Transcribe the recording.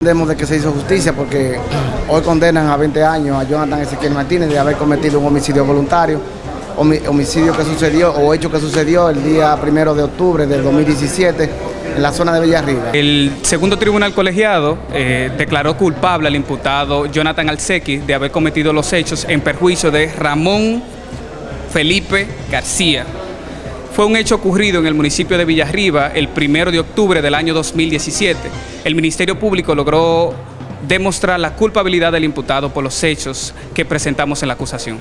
Entendemos de que se hizo justicia porque hoy condenan a 20 años a Jonathan Ezequiel Martínez de haber cometido un homicidio voluntario, homi- homicidio que sucedió o hecho que sucedió el día primero de octubre del 2017 en la zona de Villarriba. El segundo tribunal colegiado eh, declaró culpable al imputado Jonathan Alsequi de haber cometido los hechos en perjuicio de Ramón Felipe García. Fue un hecho ocurrido en el municipio de Villarriba el primero de octubre del año 2017. El Ministerio Público logró demostrar la culpabilidad del imputado por los hechos que presentamos en la acusación.